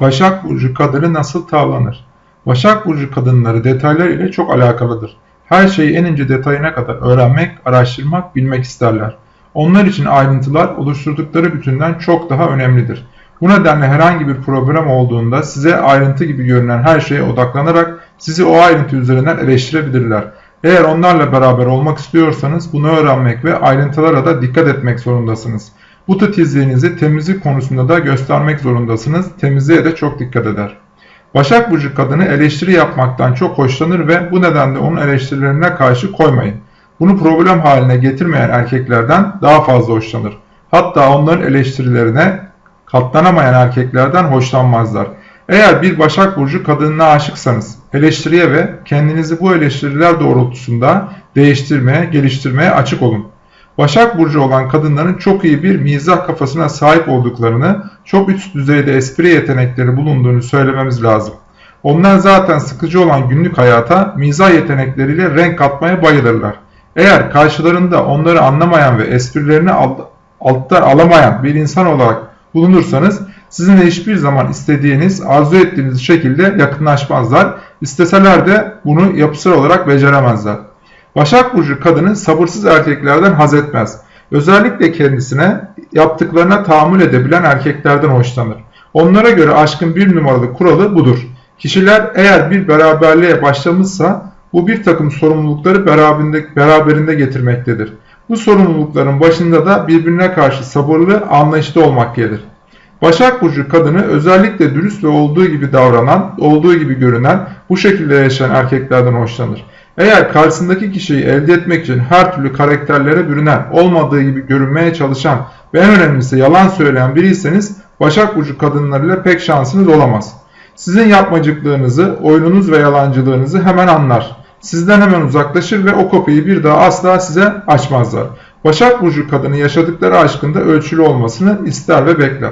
Başak Burcu kadını nasıl tavlanır? Başak Burcu kadınları detaylar ile çok alakalıdır. Her şeyi en ince detayına kadar öğrenmek, araştırmak, bilmek isterler. Onlar için ayrıntılar oluşturdukları bütünden çok daha önemlidir. Bu nedenle herhangi bir problem olduğunda size ayrıntı gibi görünen her şeye odaklanarak sizi o ayrıntı üzerinden eleştirebilirler. Eğer onlarla beraber olmak istiyorsanız bunu öğrenmek ve ayrıntılara da dikkat etmek zorundasınız. Bu titizliğinizi temizlik konusunda da göstermek zorundasınız. Temizliğe de çok dikkat eder. Başak Burcu kadını eleştiri yapmaktan çok hoşlanır ve bu nedenle onun eleştirilerine karşı koymayın. Bunu problem haline getirmeyen erkeklerden daha fazla hoşlanır. Hatta onların eleştirilerine katlanamayan erkeklerden hoşlanmazlar. Eğer bir Başak Burcu kadınına aşıksanız eleştiriye ve kendinizi bu eleştiriler doğrultusunda değiştirmeye, geliştirmeye açık olun. Başak Burcu olan kadınların çok iyi bir mizah kafasına sahip olduklarını, çok üst düzeyde espri yetenekleri bulunduğunu söylememiz lazım. Onlar zaten sıkıcı olan günlük hayata mizah yetenekleriyle renk katmaya bayılırlar. Eğer karşılarında onları anlamayan ve esprilerini alttan alamayan bir insan olarak bulunursanız sizinle hiçbir zaman istediğiniz, arzu ettiğiniz şekilde yakınlaşmazlar. İsteseler de bunu yapısal olarak beceremezler. Başak Burcu kadını sabırsız erkeklerden haz etmez. Özellikle kendisine yaptıklarına tahammül edebilen erkeklerden hoşlanır. Onlara göre aşkın bir numaralı kuralı budur. Kişiler eğer bir beraberliğe başlamışsa bu bir takım sorumlulukları beraberinde, beraberinde getirmektedir. Bu sorumlulukların başında da birbirine karşı sabırlı, anlayışlı olmak gelir. Başak Burcu kadını özellikle dürüst ve olduğu gibi davranan, olduğu gibi görünen, bu şekilde yaşayan erkeklerden hoşlanır. Eğer karşısındaki kişiyi elde etmek için her türlü karakterlere bürünen, olmadığı gibi görünmeye çalışan ve en önemlisi yalan söyleyen biriyseniz Başak Burcu kadınlarıyla pek şansınız olamaz. Sizin yapmacıklığınızı, oyununuz ve yalancılığınızı hemen anlar. Sizden hemen uzaklaşır ve o kapıyı bir daha asla size açmazlar. Başak Burcu kadını yaşadıkları aşkında ölçülü olmasını ister ve bekler.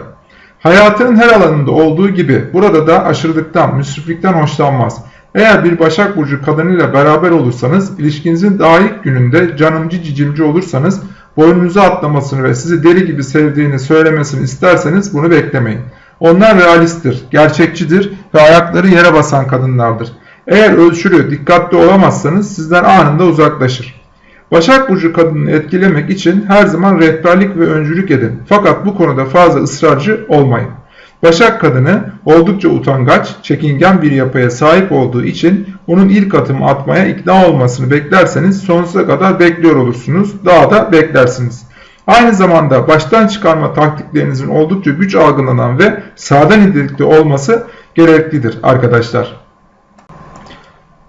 Hayatının her alanında olduğu gibi burada da aşırılıktan, müsriflikten hoşlanmaz. Eğer bir Başak Burcu kadınıyla beraber olursanız, ilişkinizin daha ilk gününde canımcı cicimci olursanız, boynunuza atlamasını ve sizi deli gibi sevdiğini söylemesini isterseniz bunu beklemeyin. Onlar realisttir, gerçekçidir ve ayakları yere basan kadınlardır. Eğer ölçülü, dikkatli olamazsanız sizden anında uzaklaşır. Başak Burcu kadını etkilemek için her zaman rehberlik ve öncülük edin. Fakat bu konuda fazla ısrarcı olmayın. Başak kadını oldukça utangaç, çekingen bir yapıya sahip olduğu için onun ilk atımı atmaya ikna olmasını beklerseniz sonsuza kadar bekliyor olursunuz. Daha da beklersiniz. Aynı zamanda baştan çıkarma taktiklerinizin oldukça güç algılanan ve sağdan nitelikli olması gereklidir arkadaşlar.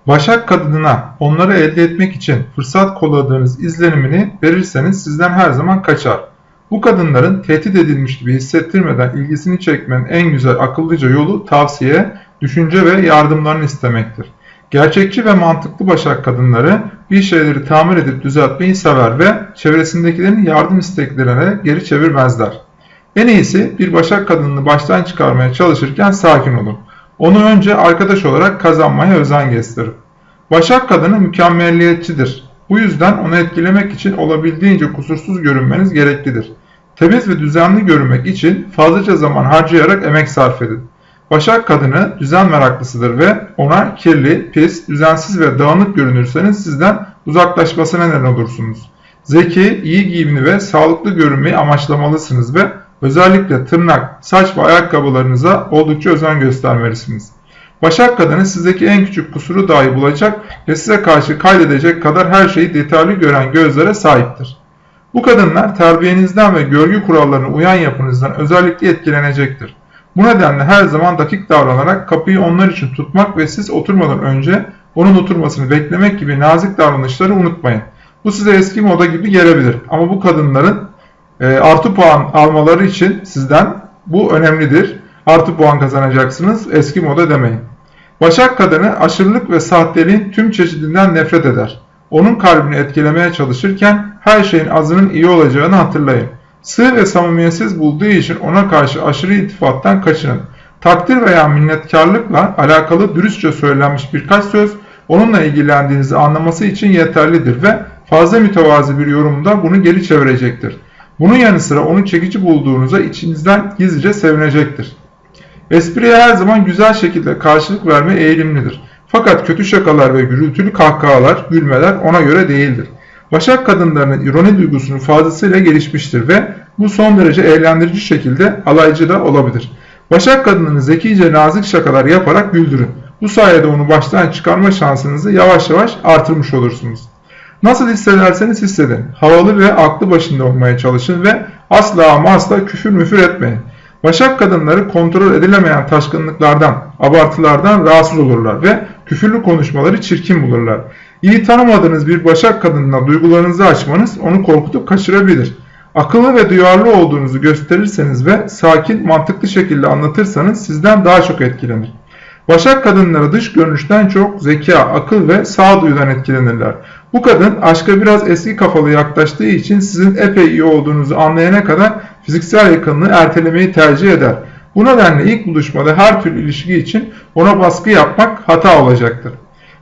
Başak kadınına onları elde etmek için fırsat kolladığınız izlenimini verirseniz sizden her zaman kaçar. Bu kadınların tehdit edilmiş gibi hissettirmeden ilgisini çekmenin en güzel akıllıca yolu tavsiye, düşünce ve yardımlarını istemektir. Gerçekçi ve mantıklı başak kadınları bir şeyleri tamir edip düzeltmeyi sever ve çevresindekilerin yardım isteklerine geri çevirmezler. En iyisi bir başak kadınını baştan çıkarmaya çalışırken sakin olun. Onu önce arkadaş olarak kazanmaya özen gösterin. Başak kadını mükemmelliyetçidir. Bu yüzden onu etkilemek için olabildiğince kusursuz görünmeniz gereklidir. Temiz ve düzenli görünmek için fazlaca zaman harcayarak emek sarf edin. Başak kadını düzen meraklısıdır ve ona kirli, pis, düzensiz ve dağınık görünürseniz sizden uzaklaşmasına neden olursunuz. Zeki, iyi giyimli ve sağlıklı görünmeyi amaçlamalısınız ve özellikle tırnak, saç ve ayakkabılarınıza oldukça özen göstermelisiniz. Başak kadını sizdeki en küçük kusuru dahi bulacak ve size karşı kaydedecek kadar her şeyi detaylı gören gözlere sahiptir. Bu kadınlar terbiyenizden ve görgü kurallarına uyan yapınızdan özellikle etkilenecektir. Bu nedenle her zaman dakik davranarak kapıyı onlar için tutmak ve siz oturmadan önce onun oturmasını beklemek gibi nazik davranışları unutmayın. Bu size eski moda gibi gelebilir ama bu kadınların e, artı puan almaları için sizden bu önemlidir. Artı puan kazanacaksınız eski moda demeyin. Başak kadını aşırılık ve sahteliğin tüm çeşidinden nefret eder. Onun kalbini etkilemeye çalışırken her şeyin azının iyi olacağını hatırlayın. Sığ ve samimiyetsiz bulduğu için ona karşı aşırı iltifattan kaçının. Takdir veya minnetkarlıkla alakalı dürüstçe söylenmiş birkaç söz onunla ilgilendiğinizi anlaması için yeterlidir ve fazla mütevazi bir yorumda bunu geri çevirecektir. Bunun yanı sıra onu çekici bulduğunuza içinizden gizlice sevinecektir. Espriye her zaman güzel şekilde karşılık verme eğilimlidir. Fakat kötü şakalar ve gürültülü kahkahalar, gülmeler ona göre değildir. Başak kadınlarının ironi duygusunun fazlasıyla gelişmiştir ve bu son derece eğlendirici şekilde alaycı da olabilir. Başak kadınını zekice nazik şakalar yaparak güldürün. Bu sayede onu baştan çıkarma şansınızı yavaş yavaş artırmış olursunuz. Nasıl hissederseniz hissedin. Havalı ve aklı başında olmaya çalışın ve asla ama asla küfür müfür etmeyin. Başak kadınları kontrol edilemeyen taşkınlıklardan, abartılardan rahatsız olurlar ve küfürlü konuşmaları çirkin bulurlar. İyi tanımadığınız bir başak kadınına duygularınızı açmanız onu korkutup kaçırabilir. Akıllı ve duyarlı olduğunuzu gösterirseniz ve sakin, mantıklı şekilde anlatırsanız sizden daha çok etkilenir. Başak kadınları dış görünüşten çok zeka, akıl ve sağduyudan etkilenirler. Bu kadın aşka biraz eski kafalı yaklaştığı için sizin epey iyi olduğunuzu anlayana kadar fiziksel yakınlığı ertelemeyi tercih eder. Bu nedenle ilk buluşmada her türlü ilişki için ona baskı yapmak hata olacaktır.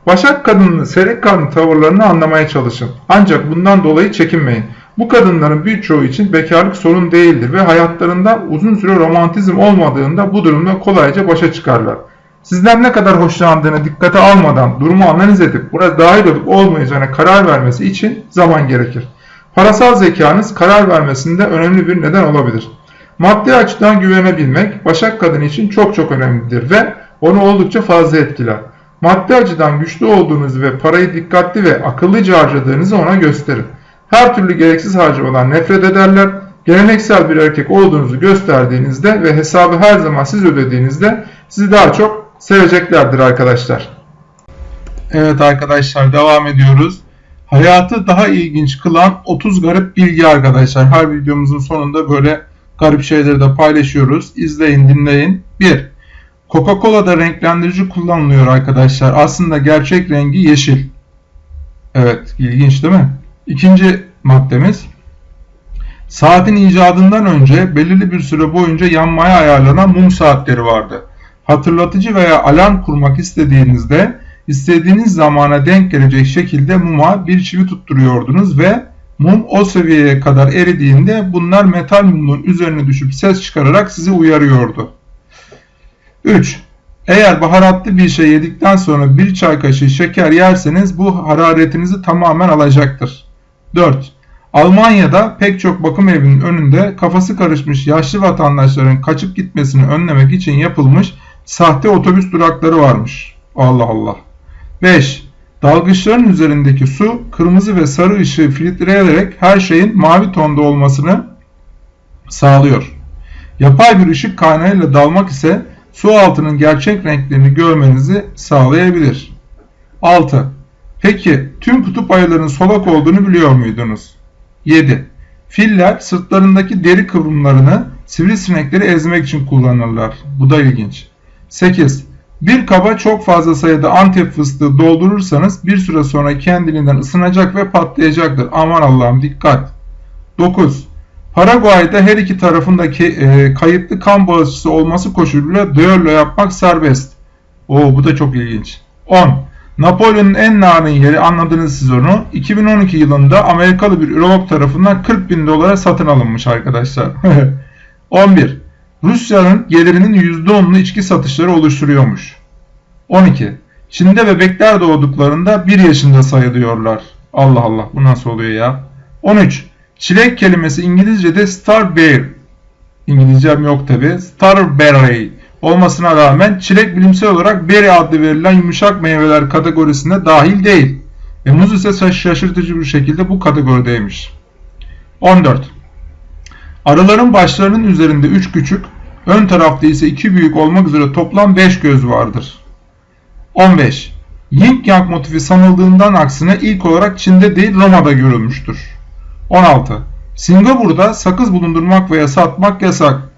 Başak kadının seyrek karnı tavırlarını anlamaya çalışın. Ancak bundan dolayı çekinmeyin. Bu kadınların birçoğu için bekarlık sorun değildir ve hayatlarında uzun süre romantizm olmadığında bu durumda kolayca başa çıkarlar. Sizden ne kadar hoşlandığını dikkate almadan durumu analiz edip burada dahil olup olmayacağına karar vermesi için zaman gerekir. Parasal zekanız karar vermesinde önemli bir neden olabilir. Maddi açıdan güvenebilmek Başak kadın için çok çok önemlidir ve onu oldukça fazla etkiler. Maddi açıdan güçlü olduğunuzu ve parayı dikkatli ve akıllıca harcadığınızı ona gösterin. Her türlü gereksiz harcamadan nefret ederler. Geleneksel bir erkek olduğunuzu gösterdiğinizde ve hesabı her zaman siz ödediğinizde sizi daha çok seveceklerdir arkadaşlar. Evet arkadaşlar devam ediyoruz. Hayatı daha ilginç kılan 30 garip bilgi arkadaşlar. Her videomuzun sonunda böyle garip şeyleri de paylaşıyoruz. İzleyin dinleyin. 1. Coca-Cola'da renklendirici kullanılıyor arkadaşlar. Aslında gerçek rengi yeşil. Evet ilginç değil mi? İkinci maddemiz. Saatin icadından önce belirli bir süre boyunca yanmaya ayarlanan mum saatleri vardı. Hatırlatıcı veya alarm kurmak istediğinizde istediğiniz zamana denk gelecek şekilde muma bir çivi tutturuyordunuz ve mum o seviyeye kadar eridiğinde bunlar metal mumun üzerine düşüp ses çıkararak sizi uyarıyordu. 3. Eğer baharatlı bir şey yedikten sonra bir çay kaşığı şeker yerseniz bu hararetinizi tamamen alacaktır. 4. Almanya'da pek çok bakım evinin önünde kafası karışmış yaşlı vatandaşların kaçıp gitmesini önlemek için yapılmış sahte otobüs durakları varmış. Allah Allah. 5. Dalgıçların üzerindeki su kırmızı ve sarı ışığı filtreleyerek her şeyin mavi tonda olmasını sağlıyor. Yapay bir ışık kaynağıyla dalmak ise su altının gerçek renklerini görmenizi sağlayabilir. 6. Peki tüm kutup ayılarının solak olduğunu biliyor muydunuz? 7. Filler sırtlarındaki deri kıvrımlarını sivrisinekleri ezmek için kullanırlar. Bu da ilginç. 8. Bir kaba çok fazla sayıda antep fıstığı doldurursanız bir süre sonra kendiliğinden ısınacak ve patlayacaktır. Aman Allah'ım dikkat. 9. Paraguay'da her iki tarafındaki e, kayıtlı kan bağışçısı olması koşuluyla düello yapmak serbest. Oo bu da çok ilginç. 10. Napolyon'un en narin yeri anladınız siz onu. 2012 yılında Amerikalı bir ürolog tarafından 40 bin dolara satın alınmış arkadaşlar. 11. Rusya'nın gelirinin %10'unu içki satışları oluşturuyormuş. 12. Çin'de bebekler doğduklarında 1 yaşında sayılıyorlar. Allah Allah bu nasıl oluyor ya? 13. Çilek kelimesi İngilizce'de starberry. İngilizcem yok tabi. Starberry olmasına rağmen çilek bilimsel olarak berry adlı verilen yumuşak meyveler kategorisine dahil değil. Ve muz ise şaşırtıcı bir şekilde bu kategorideymiş. 14. Arıların başlarının üzerinde 3 küçük, ön tarafta ise 2 büyük olmak üzere toplam 5 göz vardır. 15. Yin Yang motifi sanıldığından aksine ilk olarak Çin'de değil Roma'da görülmüştür. 16. Singapur'da sakız bulundurmak veya satmak yasak.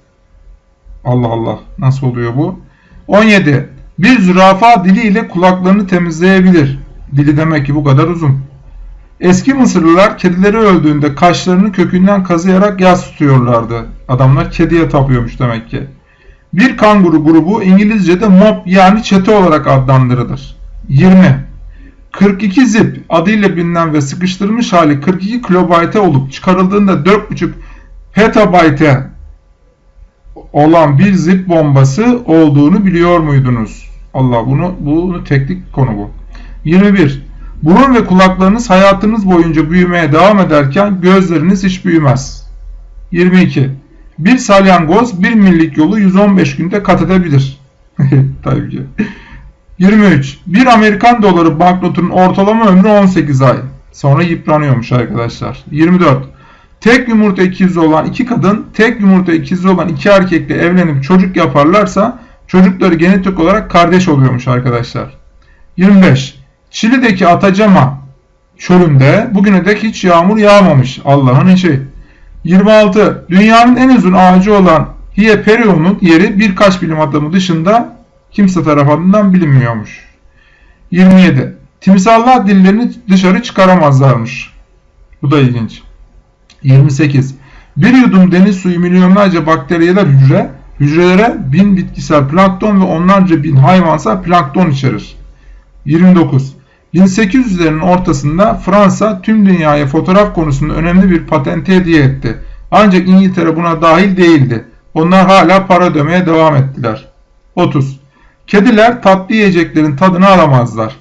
Allah Allah nasıl oluyor bu? 17. Bir zürafa diliyle kulaklarını temizleyebilir. Dili demek ki bu kadar uzun. Eski Mısırlılar kedileri öldüğünde kaşlarını kökünden kazıyarak yas tutuyorlardı. Adamlar kediye tapıyormuş demek ki. Bir kanguru grubu İngilizce'de mob yani çete olarak adlandırılır. 20. 42 zip adıyla bilinen ve sıkıştırılmış hali 42 kilobayte olup çıkarıldığında 4.5 petabayte olan bir zip bombası olduğunu biliyor muydunuz? Allah bunu bunu teknik konu bu. 21. Burun ve kulaklarınız hayatınız boyunca büyümeye devam ederken gözleriniz hiç büyümez. 22. Bir salyangoz bir millik yolu 115 günde kat edebilir. Tabii ki. 23. Bir Amerikan doları banknotunun ortalama ömrü 18 ay. Sonra yıpranıyormuş arkadaşlar. 24. Tek yumurta ikizi olan iki kadın, tek yumurta ikizi olan iki erkekle evlenip çocuk yaparlarsa çocukları genetik olarak kardeş oluyormuş arkadaşlar. 25. Çili'deki Atacama çölünde bugüne dek hiç yağmur yağmamış. Allah'ın işi. 26. Dünyanın en uzun ağacı olan Hieperion'un yeri birkaç bilim adamı dışında kimse tarafından bilinmiyormuş. 27. Timsahlar dillerini dışarı çıkaramazlarmış. Bu da ilginç. 28. Bir yudum deniz suyu milyonlarca bakteriyeler hücre, hücrelere bin bitkisel plankton ve onlarca bin hayvansal plankton içerir. 29. 1800'lerin ortasında Fransa tüm dünyaya fotoğraf konusunda önemli bir patente hediye etti. Ancak İngiltere buna dahil değildi. Onlar hala para ödemeye devam ettiler. 30. Kediler tatlı yiyeceklerin tadını alamazlar.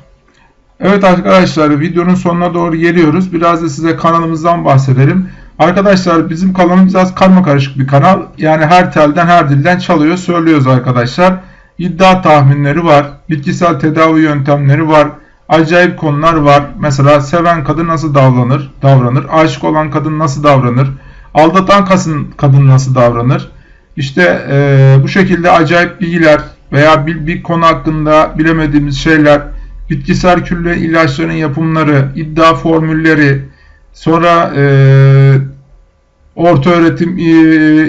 Evet arkadaşlar videonun sonuna doğru geliyoruz. Biraz da size kanalımızdan bahsedelim. Arkadaşlar bizim kanalımız biraz karma karışık bir kanal. Yani her telden her dilden çalıyor söylüyoruz arkadaşlar. İddia tahminleri var. Bitkisel tedavi yöntemleri var. Acayip konular var. Mesela seven kadın nasıl davranır? Davranır. Aşık olan kadın nasıl davranır? Aldatan kadın, nasıl davranır? İşte e, bu şekilde acayip bilgiler veya bir, bir konu hakkında bilemediğimiz şeyler, bitkisel külle ilaçların yapımları, iddia formülleri, sonra e, orta öğretim, e,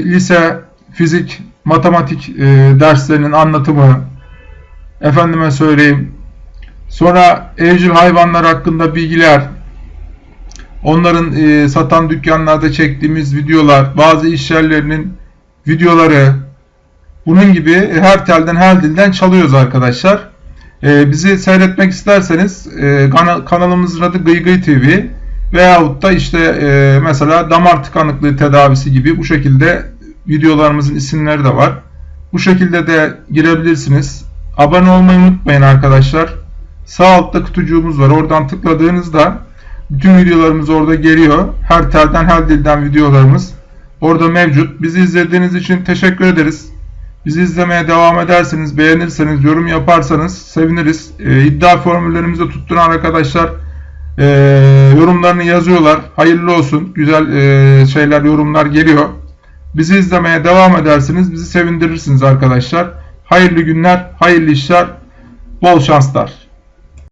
lise, fizik, matematik e, derslerinin anlatımı, efendime söyleyeyim, sonra evcil hayvanlar hakkında bilgiler, onların e, satan dükkanlarda çektiğimiz videolar, bazı iş yerlerinin videoları, bunun gibi her telden her dilden çalıyoruz arkadaşlar. Ee, bizi seyretmek isterseniz e, kanalımızın adı Gıygıy TV veyahut da işte e, mesela damar tıkanıklığı tedavisi gibi bu şekilde videolarımızın isimleri de var. Bu şekilde de girebilirsiniz. Abone olmayı unutmayın arkadaşlar. Sağ altta kutucuğumuz var. Oradan tıkladığınızda bütün videolarımız orada geliyor. Her telden her dilden videolarımız orada mevcut. Bizi izlediğiniz için teşekkür ederiz. Bizi izlemeye devam ederseniz, beğenirseniz, yorum yaparsanız seviniriz. E, iddia formüllerimizi tutturan arkadaşlar e, yorumlarını yazıyorlar. Hayırlı olsun. Güzel e, şeyler, yorumlar geliyor. Bizi izlemeye devam edersiniz. Bizi sevindirirsiniz arkadaşlar. Hayırlı günler, hayırlı işler, bol şanslar.